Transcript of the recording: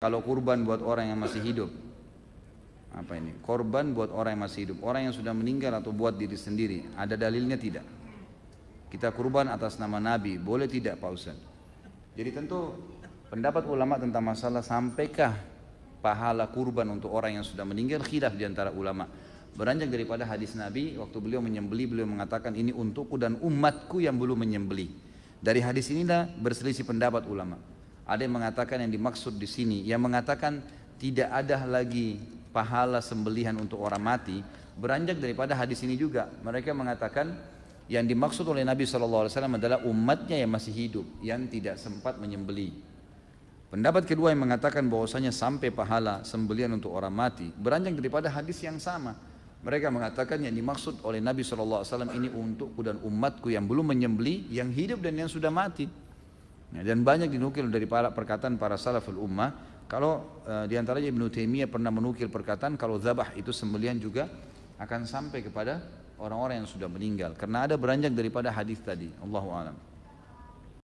kalau kurban buat orang yang masih hidup. Apa ini? Korban buat orang yang masih hidup. Orang yang sudah meninggal atau buat diri sendiri ada dalilnya tidak? Kita kurban atas nama Nabi boleh tidak Pak Ustaz? Jadi tentu pendapat ulama tentang masalah sampaikah pahala kurban untuk orang yang sudah meninggal khilaf di antara ulama. Beranjak daripada hadis Nabi waktu beliau menyembeli beliau mengatakan ini untukku dan umatku yang belum menyembeli dari hadis inilah berselisih pendapat ulama ada yang mengatakan yang dimaksud di sini yang mengatakan tidak ada lagi pahala sembelihan untuk orang mati beranjak daripada hadis ini juga. Mereka mengatakan yang dimaksud oleh Nabi SAW adalah umatnya yang masih hidup yang tidak sempat menyembeli. Pendapat kedua yang mengatakan bahwasanya sampai pahala sembelihan untuk orang mati beranjak daripada hadis yang sama. Mereka mengatakan yang dimaksud oleh Nabi SAW ini untukku dan umatku yang belum menyembeli, yang hidup dan yang sudah mati. Dan banyak dinukil dari para perkataan para salaful ummah kalau e, di antaranya Ibnu Taimiyah pernah menukil perkataan kalau zabah itu sembelian juga akan sampai kepada orang-orang yang sudah meninggal karena ada beranjak daripada hadis tadi. Allahu a'lam.